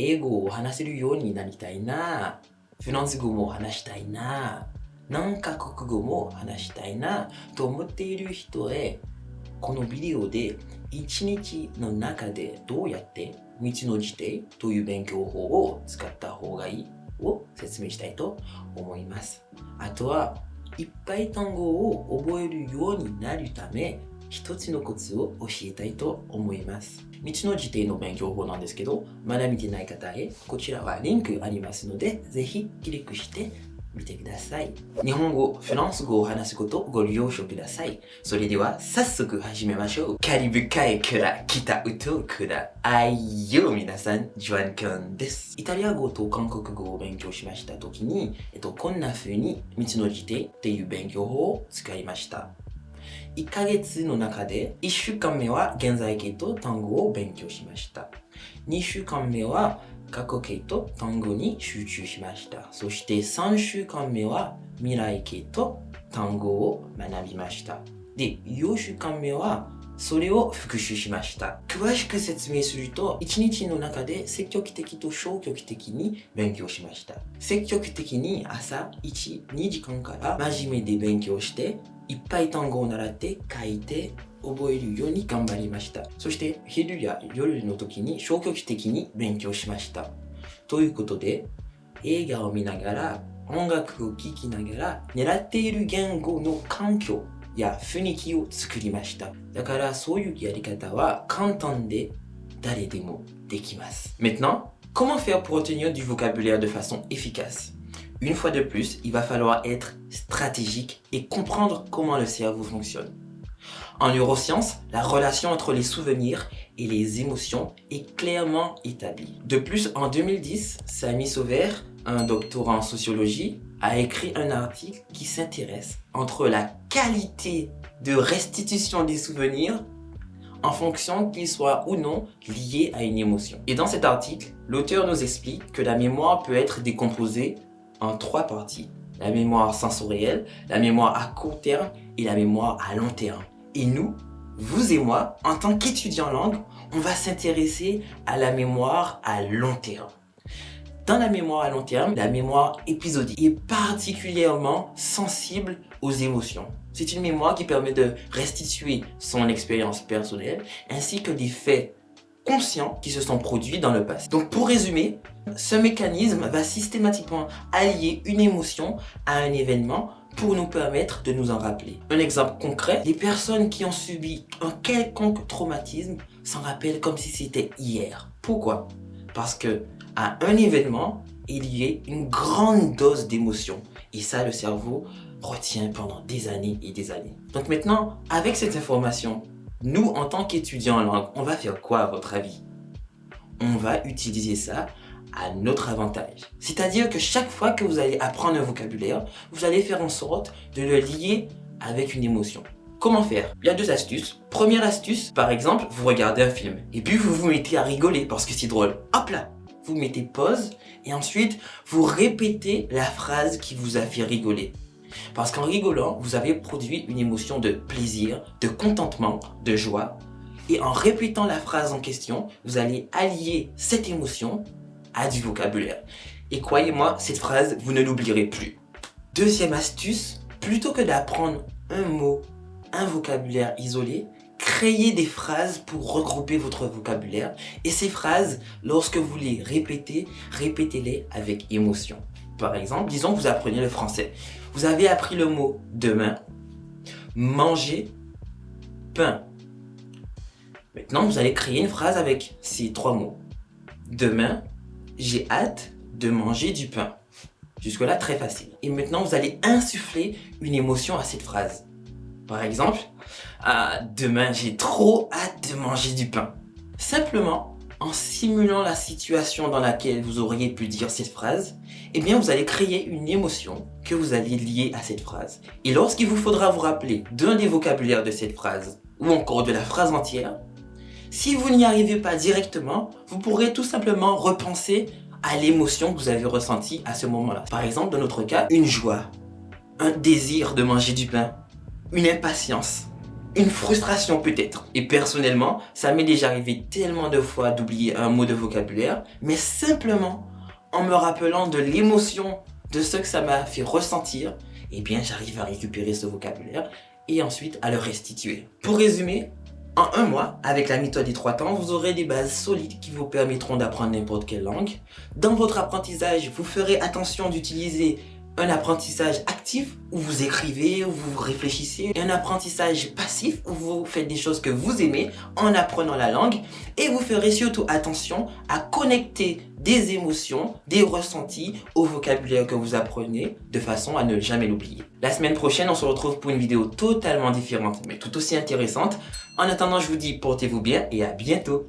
英語を話せるようになりたいな。フランス語も話したいな。何カ国語も話したいな。と思っている人へ、このビデオで1日の中でどうやって道の辞典という勉強法を使った方がいいを説明したいと思います。あとは、いっぱい単語を覚えるようになるため、一つのコツを教えたいと思います。道の辞典の勉強法なんですけど、まだ見てない方へ、こちらはリンクありますので、ぜひクリックしてみてください。日本語、フランス語を話すことをご了承ください。それでは早速始めましょう。カリブ海から北ウトから愛よ皆さん、ジョアンカンです。イタリア語と韓国語を勉強しましたときに、えっと、こんな風に道の辞典っていう勉強法を使いました。1ヶ月の中で1週間目は現在形と単語を勉強しました。2週間目は過去形と単語に集中しました。そして3週間目は未来形と単語を学びました。で、4週間目はそれを復習しました。詳しく説明すると、1日の中で積極的と消極的に勉強しました。積極的に朝1、2時間から真面目で勉強して、いっぱい単語を習って書いて覚えるように頑張りました。そして昼や夜の時に消極的に勉強しました。ということで、映画を見ながら、音楽を聴きながら、狙っている言語の環境や雰囲気を作りました。だからそういうやり方は簡単で誰でもできます。Maintenant, comment faire pour retenir du vocabulaire de façon efficace? Une fois de plus, il va falloir être stratégique et comprendre comment le cerveau fonctionne. En neurosciences, la relation entre les souvenirs et les émotions est clairement établie. De plus, en 2010, Sami Sauver, un doctorant en sociologie, a écrit un article qui s'intéresse entre la qualité de restitution des souvenirs en fonction qu'ils soient ou non liés à une émotion. Et dans cet article, l'auteur nous explique que la mémoire peut être décomposée en trois parties. La mémoire sensorielle, la mémoire à court terme et la mémoire à long terme. Et nous, vous et moi, en tant qu'étudiants langue, on va s'intéresser à la mémoire à long terme. Dans la mémoire à long terme, la mémoire épisodique est particulièrement sensible aux émotions. C'est une mémoire qui permet de restituer son expérience personnelle ainsi que des faits conscients qui se sont produits dans le passé. Donc pour résumer, ce mécanisme va systématiquement allier une émotion à un événement pour nous permettre de nous en rappeler. Un exemple concret, les personnes qui ont subi un quelconque traumatisme s'en rappellent comme si c'était hier. Pourquoi? Parce que à un événement, il y a une grande dose d'émotion. Et ça, le cerveau retient pendant des années et des années. Donc maintenant, avec cette information, nous, en tant qu'étudiants en langue, on va faire quoi à votre avis? On va utiliser ça à notre avantage. C'est-à-dire que chaque fois que vous allez apprendre un vocabulaire, vous allez faire en sorte de le lier avec une émotion. Comment faire? Il y a deux astuces. Première astuce, par exemple, vous regardez un film et puis vous vous mettez à rigoler parce que c'est drôle. Hop là Vous mettez pause et ensuite vous répétez la phrase qui vous a fait rigoler. Parce qu'en rigolant, vous avez produit une émotion de plaisir, de contentement, de joie. Et en répétant la phrase en question, vous allez allier cette émotion à du vocabulaire. Et croyez-moi, cette phrase, vous ne l'oublierez plus. Deuxième astuce, plutôt que d'apprendre un mot, un vocabulaire isolé, créez des phrases pour regrouper votre vocabulaire. Et ces phrases, lorsque vous les répétez, répétez-les avec émotion. Par exemple, disons que vous apprenez le français. Vous avez appris le mot demain, manger, pain. Maintenant, vous allez créer une phrase avec ces trois mots. Demain, j'ai hâte de manger du pain. Jusque-là, très facile. Et maintenant, vous allez insuffler une émotion à cette phrase. Par exemple, ah, demain, j'ai trop hâte de manger du pain. Simplement, en simulant la situation dans laquelle vous auriez pu dire cette phrase, eh bien, vous allez créer une émotion que vous allez lier à cette phrase. Et lorsqu'il vous faudra vous rappeler d'un des vocabulaires de cette phrase, ou encore de la phrase entière, si vous n'y arrivez pas directement, vous pourrez tout simplement repenser à l'émotion que vous avez ressentie à ce moment-là. Par exemple, dans notre cas, une joie, un désir de manger du pain, une impatience. Une frustration peut-être. Et personnellement, ça m'est déjà arrivé tellement de fois d'oublier un mot de vocabulaire, mais simplement en me rappelant de l'émotion de ce que ça m'a fait ressentir, eh bien j'arrive à récupérer ce vocabulaire et ensuite à le restituer. Pour résumer, en un mois, avec la méthode des trois temps, vous aurez des bases solides qui vous permettront d'apprendre n'importe quelle langue. Dans votre apprentissage, vous ferez attention d'utiliser un apprentissage actif où vous écrivez, où vous réfléchissez, et un apprentissage passif où vous faites des choses que vous aimez en apprenant la langue et vous ferez surtout attention à connecter des émotions, des ressentis au vocabulaire que vous apprenez de façon à ne jamais l'oublier. La semaine prochaine, on se retrouve pour une vidéo totalement différente mais tout aussi intéressante. En attendant, je vous dis portez-vous bien et à bientôt